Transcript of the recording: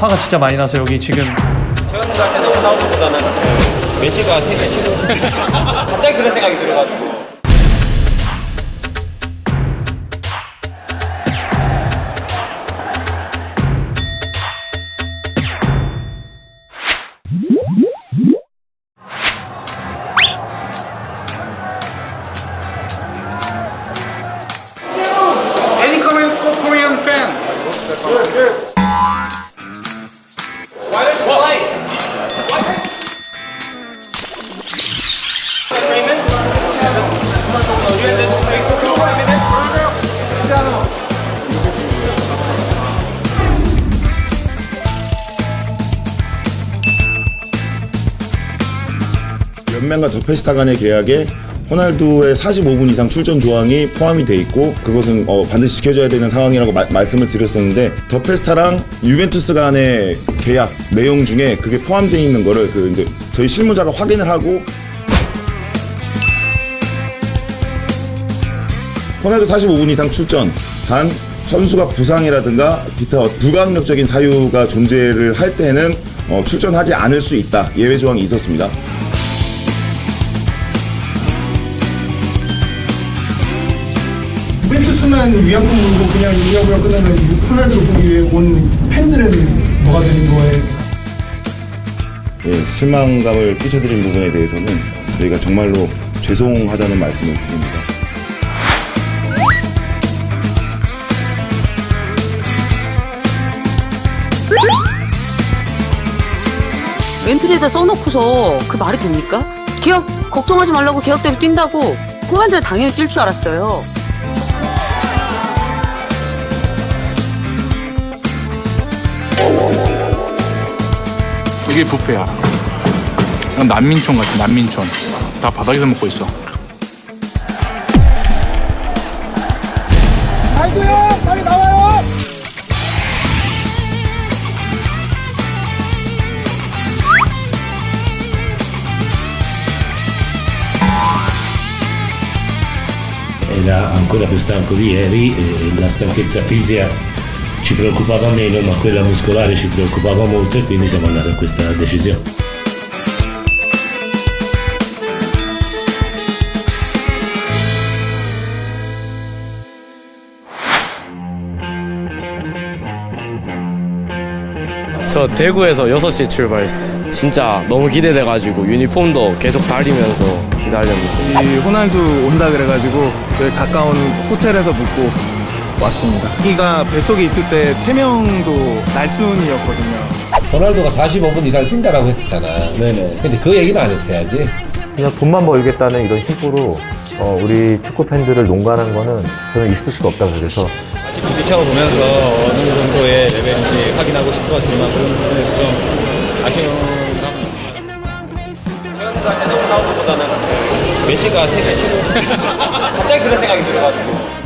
화가 진짜 많이 나서 여기 지금. 때는 호나우드보다는 그 메시가 세계 최고 갑자기 그런 생각이 들어가지고. Any comments 연맹과 더 페스타 간의 계약에 호날두의 45분 이상 출전 조항이 포함이 돼 있고 그것은 어, 반드시 지켜줘야 되는 상황이라고 마- 말씀을 드렸었는데 더 페스타랑 유벤투스 간의 계약 내용 중에 그게 포함되어 있는 거를 그 이제 저희 실무자가 확인을 하고 호날두 45분 이상 출전 단 선수가 부상이라든가 기타 불가항력적인 사유가 존재를 할 때는 어, 출전하지 않을 수 있다 예외 조항이 있었습니다. 유벤투스만 위약금 물고 그냥 이야기가 끝나면 호날두를 보기 위해 온 팬들은 뭐가 되는 거예요? 예, 실망감을 끼쳐드린 부분에 대해서는 저희가 정말로 죄송하다는 말씀을 드립니다. 엔트리에다 써놓고서 그 말이 됩니까? 계약 걱정하지 말라고 계약대로 뛴다고 그만 전에 당연히 뛸 줄 알았어요. 이게 뷔페야. 난민촌 같아, 난민촌. 다 바닥에서 먹고 있어. era ancora più stanco di ieri e la stanchezza fisica ci preoccupava meno ma quella muscolare ci preoccupava molto e quindi siamo andati a questa decisione. 저 대구에서 6시에 출발했어요. 진짜 너무 기대돼가지고 유니폼도 계속 다리면서 기다렸는데 이 호날두 온다 그래가지고 여기 가까운 호텔에서 묵고 왔습니다. 여기가 뱃속에 있을 때 태명도 날순이었거든요. 호날두가 45분 이상 뛴다라고 했었잖아. 네네. 근데 그 얘기는 안 했어야지. 그냥 돈만 벌겠다는 이런 심보로 어, 우리 축구 팬들을 농간한 거는 저는 있을 수 없다고 그래서. 비켜고 보면서 어느 정도의 레벨인지 확인하고 싶었지만 그런 부분에서 좀 아쉬운 최근 갈 때는 호나우드보다는 메시가 세계 최고. 갑자기 그런 생각이 들어가지고